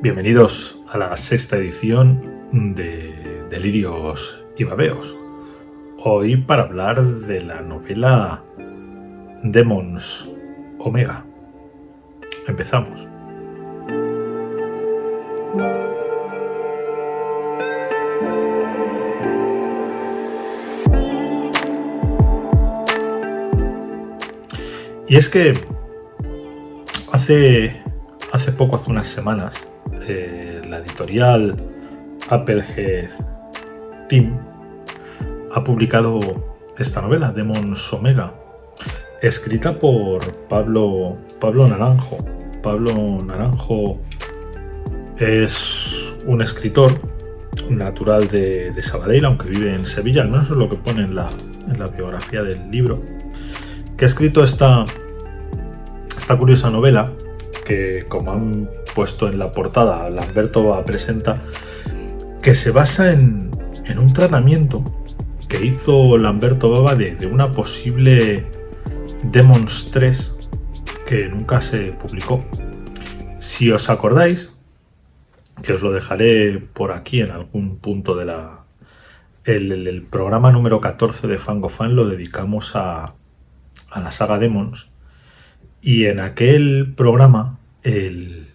Bienvenidos a la sexta edición de Delirios y Babeos. Hoy para hablar de la novela Demons Omega. Empezamos. Y es que hace, hace poco, hace unas semanas, eh, la editorial Applehead Team ha publicado esta novela, Demons Omega, escrita por Pablo, Pablo Naranjo. Pablo Naranjo es un escritor natural de, Sabadell, aunque vive en Sevilla, al menos es lo que pone en la, en la biografía del libro que ha escrito esta, esta curiosa novela que, como han puesto en la portada, Lamberto presenta, que se basa en, un tratamiento que hizo Lamberto Baba de, una posible Demons 3 que nunca se publicó. Si os acordáis, que os lo dejaré por aquí en algún punto de la... El, programa número 14 de Fangofan lo dedicamos a, a la saga Demons. Y en aquel programa, eh,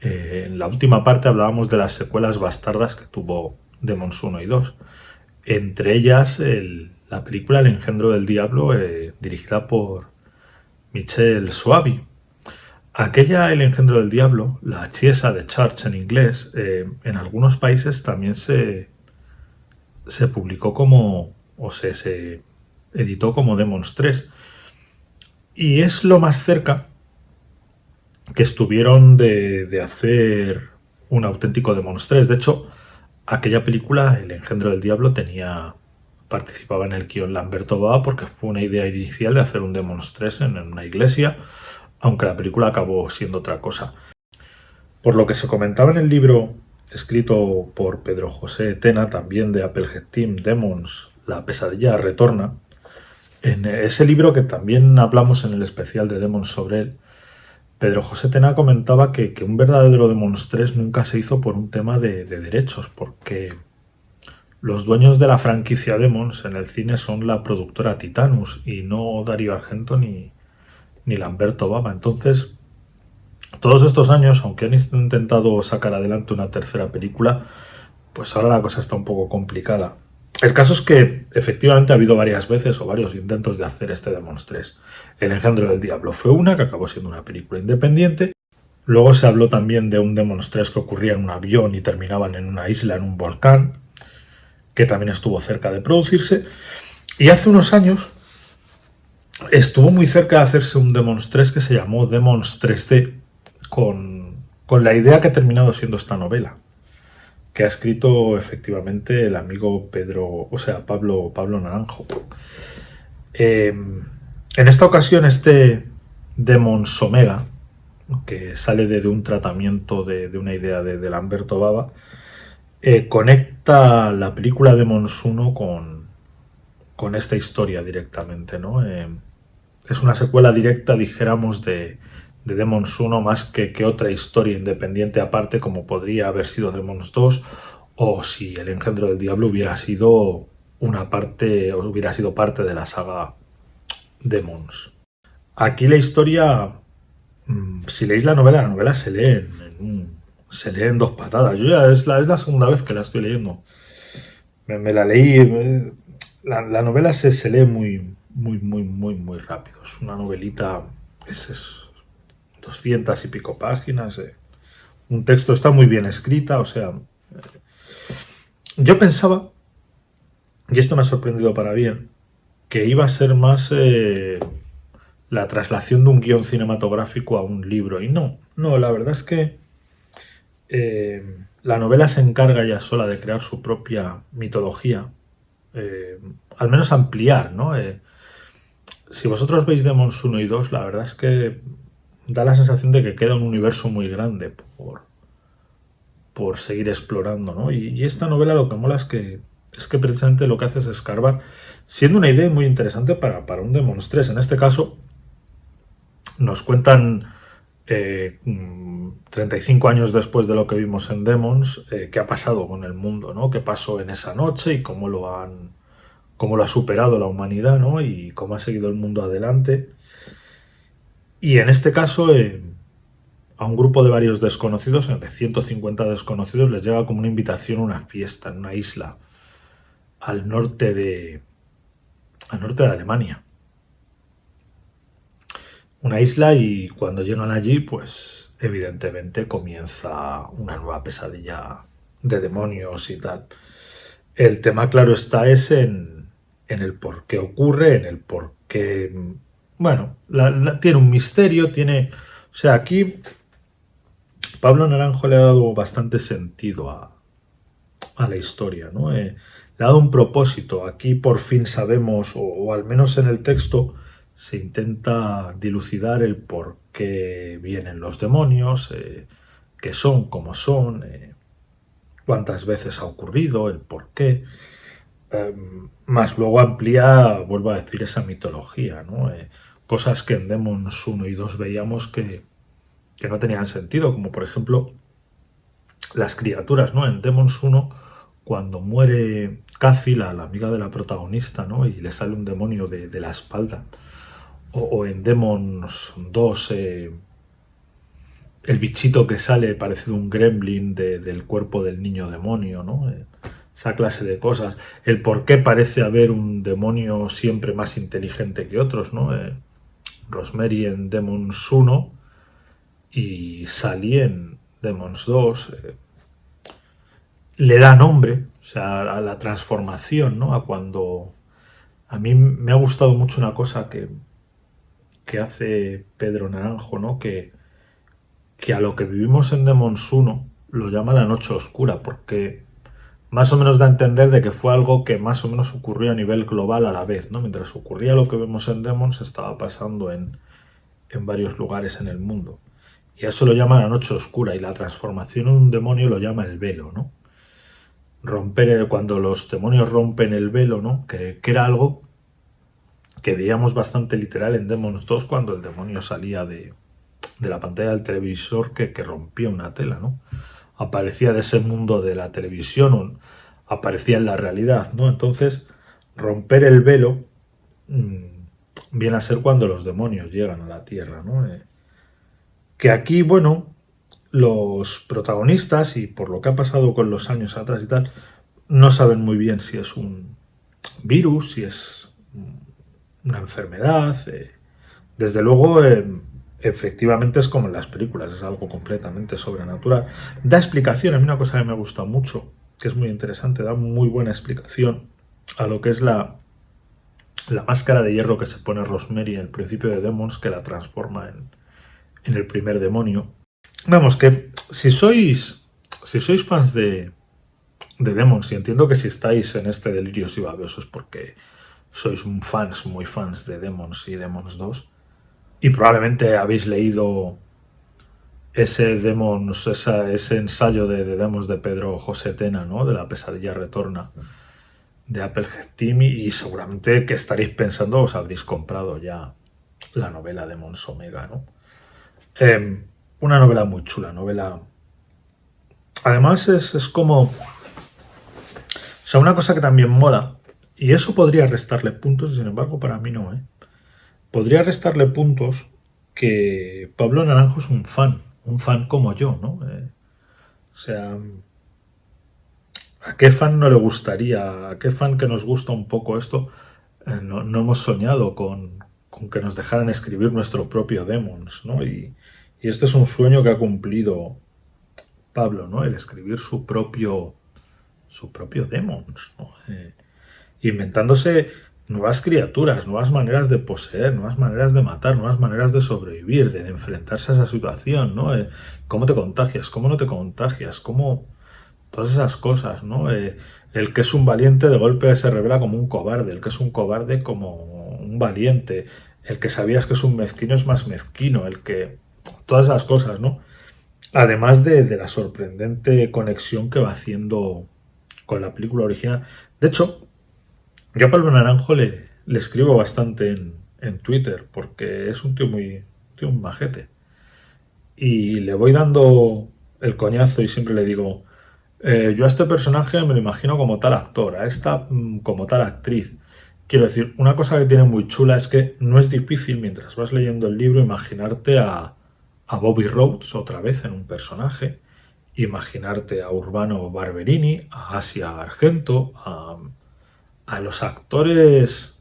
en la última parte hablábamos de las secuelas bastardas que tuvo Demons 1 y 2. Entre ellas la película El engendro del diablo, eh, dirigida por Michel Suavi. Aquella El engendro del diablo, la Chiesa de Church en inglés, eh, en algunos países también se, se publicó como, o se, se editó como Demons 3. Y es lo más cerca que estuvieron de, hacer un auténtico Demons 3. De hecho, aquella película, El engendro del diablo, tenía participaba en el guion Lamberto Baba porque fue una idea inicial de hacer un Demons 3 en, una iglesia, aunque la película acabó siendo otra cosa. Por lo que se comentaba en el libro escrito por Pedro José Tena, también de Applehead Team, Demons, La pesadilla retorna, en ese libro que también hablamos en el especial de Demons sobre él, Pedro José Tena comentaba que, un verdadero Demons 3 nunca se hizo por un tema de, derechos, porque los dueños de la franquicia Demons en el cine son la productora Titanus y no Dario Argento ni, ni Lamberto Baba. Entonces, todos estos años, aunque han intentado sacar adelante una tercera película, pues ahora la cosa está un poco complicada. El caso es que efectivamente ha habido varias veces o varios intentos de hacer este Demons 3. El engendro del diablo fue una que acabó siendo una película independiente. Luego se habló también de un Demons 3 que ocurría en un avión y terminaban en una isla, en un volcán, que también estuvo cerca de producirse. Y hace unos años estuvo muy cerca de hacerse un Demons 3 que se llamó Demons 3D, con, con la idea que ha terminado siendo esta novela que ha escrito efectivamente el amigo Pedro, o sea, Pablo, Pablo Naranjo. Em, en esta ocasión este Demons Omega, que sale de, un tratamiento de, una idea de, Lamberto Baba, eh, conecta la película Demons 1 con, con esta historia directamente. ¿no? Em, es una secuela directa, dijéramos, de, de Demons 1 más que, que otra historia independiente aparte como podría haber sido Demons 2 o si el engendro del diablo hubiera sido una parte o hubiera sido parte de la saga Demons. Aquí la historia, mm, si leéis la novela, la novela se lee en, se lee en dos patadas. Yo ya es la, es la segunda vez que la estoy leyendo. Me, la leí, la, novela se, se lee muy, muy, muy, muy, muy rápido. Es una novelita, 200 y pico páginas. Eh. Un texto está muy bien escrita, o sea... Eh, yo pensaba, y esto me ha sorprendido para bien, que iba a ser más eh, la traslación de un guion cinematográfico a un libro. Y no, no, la verdad es que la novela se encarga ya sola de crear su propia mitología, al menos ampliar, ¿no? si vosotros veis Demons 1 y 2, la verdad es que da la sensación de que queda un universo muy grande por, por seguir explorando, ¿no? Y, esta novela lo que mola es que, es que precisamente lo que hace es escarbar, siendo una idea muy interesante para, para un Demons 3. En este caso, nos cuentan 35 eh, años después de lo que vimos en Demons, eh, qué ha pasado con el mundo, ¿no? ¿Qué pasó en esa noche y cómo lo han cómo lo ha superado la humanidad, ¿no? Y cómo ha seguido el mundo adelante. Y en este caso, eh, a un grupo de varios desconocidos, de 150 desconocidos, les llega como una invitación a una fiesta en una isla al norte de al norte de Alemania una isla y cuando llegan allí, pues evidentemente comienza una nueva pesadilla de demonios y tal. El tema, claro está, es en, el por qué ocurre, en el por qué... Bueno, tiene un misterio, tiene... O sea, aquí Pablo Naranjo le ha dado bastante sentido a, la historia, ¿no? Eh, le ha dado un propósito. Aquí por fin sabemos, o al menos en el texto, se intenta dilucidar el por qué vienen los demonios, eh, qué son, cómo son, eh, cuántas veces ha ocurrido, el por qué. Em, más luego amplía, vuelvo a decir, esa mitología, ¿no? Cosas que en Demons 1 y 2 veíamos que, que, no tenían sentido, como por ejemplo las criaturas, ¿no? En Demons 1, cuando muere Cathy, la, amiga de la protagonista, ¿no? Y le sale un demonio de, de la espalda o, en Demons 2 eh, el bichito que sale parecido un gremlin del cuerpo del niño demonio, ¿no? Eh, esa clase de cosas. El por qué parece haber un demonio siempre más inteligente que otros, ¿no? Eh, Rosemary en Demons 1 y Sally en Demons 2 le da nombre, o sea, a la transformación, ¿no? A cuando... A mí me ha gustado mucho una cosa que, que hace Pedro Naranjo, ¿no? Que, que a lo que vivimos en Demons 1 lo llama la noche oscura, porque más o menos da a entender de que fue algo que más o menos ocurrió a nivel global a la vez, ¿no? Mientras ocurría lo que vemos en Demons, estaba pasando en, en varios lugares en el mundo. Y eso lo llama la noche oscura, y la transformación en un demonio lo llama el velo, ¿no? Romper, cuando los demonios rompen el velo, ¿no? Que, que era algo que veíamos bastante literal en Demons 2 cuando el demonio salía de, la pantalla del televisor que, rompía una tela, ¿no? Aparecía de ese mundo de la televisión, aparecía en la realidad, ¿no? Entonces, romper el velo mm, viene a ser cuando los demonios llegan a la Tierra, ¿no? Eh, que aquí, bueno, los protagonistas, y por lo que ha pasado con los años atrás y tal, no saben muy bien si es un virus, si es una enfermedad. Eh, desde luego, eh, efectivamente es como en las películas, es algo completamente sobrenatural. Da explicación, a mí una cosa que me gusta mucho, que es muy interesante, da muy buena explicación a lo que es la, la máscara de hierro que se pone Rosemary en el principio de Demons, que la transforma en, en el primer demonio. Vamos, que si sois, si sois fans de, de Demons, y entiendo que si estáis en este delirio y babeosos porque sois fans, muy fans de Demons y Demons 2, y probablemente habéis leído ese Demons, ese ensayo de, Demons de Pedro José Tena, ¿no? de la pesadilla retorna de Applehead Team y seguramente que estaréis pensando os habréis comprado ya la novela Demons Omega, ¿no? Em, una novela muy chula, novela... Además es, es como... O sea, una cosa que también mola y eso podría restarle puntos, sin embargo, para mí no. ¿eh? Podría restarle puntos que Pablo Naranjo es un fan, un fan como yo, ¿no? Eh, o sea, ¿a qué fan no le gustaría, a qué fan que nos gusta un poco esto, eh, no, hemos soñado con, que nos dejaran escribir nuestro propio Demons, ¿no? Y, y, este es un sueño que ha cumplido Pablo, ¿no? El escribir su propio, su propio Demons, ¿no? Eh, inventándose nuevas criaturas, nuevas maneras de poseer, nuevas maneras de matar, nuevas maneras de sobrevivir, de enfrentarse a esa situación, ¿no? Eh, ¿Cómo te contagias? ¿Cómo no te contagias? ¿Cómo...? Todas esas cosas, ¿no? Eh, el que es un valiente de golpe se revela como un cobarde, el que es un cobarde como un valiente, el que sabías que es un mezquino es más mezquino, el que... Todas esas cosas, ¿no? Además de, de la sorprendente conexión que va haciendo con la película original. De hecho, yo a Pablo Naranjo le, escribo bastante en, Twitter porque es un tío muy, tío majete. y le voy dando el coñazo y siempre le digo, eh, yo a este personaje me lo imagino como tal actor, a esta mm, como tal actriz. Quiero decir, una cosa que tiene muy chula es que no es difícil mientras vas leyendo el libro imaginarte a, a Bobby Rhodes otra vez en un personaje, imaginarte a Urbano Barberini, a Asia Argento, a, a los actores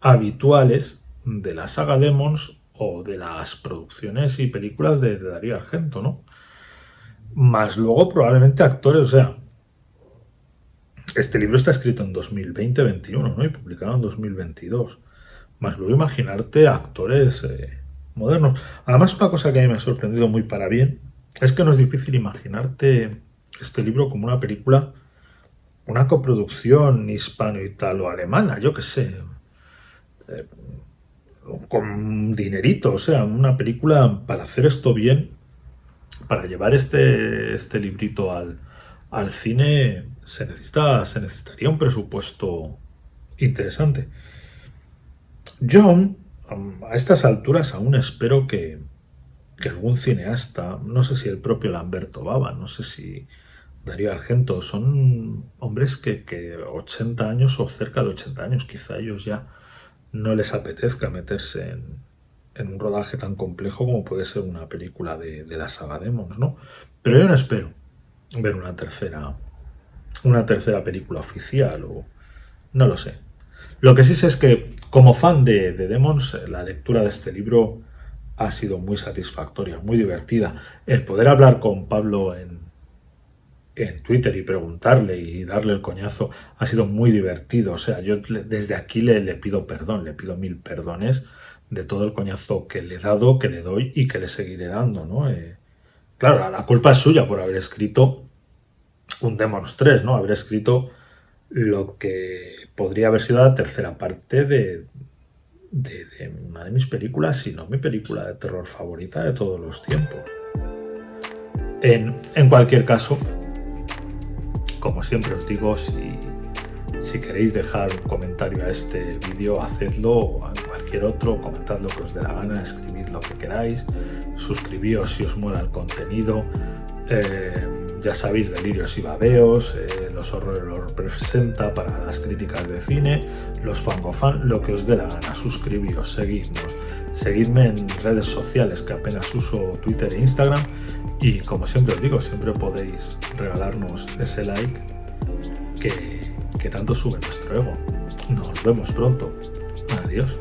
habituales de la saga Demons o de las producciones y películas de, Darío Argento, ¿no? Más luego probablemente actores, o sea, este libro está escrito en 2020-21, ¿no? Y publicado en 2022. Más luego imaginarte actores eh, modernos. Además, una cosa que a mí me ha sorprendido muy para bien es que no es difícil imaginarte este libro como una película, una coproducción hispano-italo-alemana, yo qué sé. Eh, con dinerito, o sea, una película para hacer esto bien, para llevar este, este librito al, al cine, se, necesita, se necesitaría un presupuesto interesante. John, a estas alturas aún espero que, que algún cineasta, no sé si el propio Lamberto Baba, no sé si Darío Argento, son hombres que, que 80 años o cerca de 80 años, quizá ellos ya no les apetezca meterse en, un rodaje tan complejo como puede ser una película de, la saga Demons, ¿no? Pero yo no espero ver una tercera, una tercera película oficial o no lo sé. Lo que sí sé es que como fan de Demons, la lectura de este libro ha sido muy satisfactoria, muy divertida. El poder hablar con Pablo en, en Twitter y preguntarle y darle el coñazo ha sido muy divertido. O sea, yo desde aquí le, pido perdón, le pido mil perdones de todo el coñazo que le he dado, que le doy y que le seguiré dando, ¿no? Eh, claro, la culpa es suya por haber escrito un Demons 3, ¿no? Haber escrito lo que podría haber sido la tercera parte de, de, una de mis películas, si no mi película de terror favorita de todos los tiempos. En, en cualquier caso, como siempre os digo, si, queréis dejar un comentario a este vídeo, hacedlo, o a cualquier otro, comentad lo que os dé la gana, escribid lo que queráis, suscribíos si os mola el contenido, eh, ya sabéis, delirios y babeos, eh, los horrores los presenta para las críticas de cine, los fangofan, lo que os dé la gana, suscribíos, seguidnos, seguidme en redes sociales que apenas uso Twitter e Instagram y como siempre os digo, siempre podéis regalarnos ese like que, tanto sube nuestro ego. Nos vemos pronto. Adiós.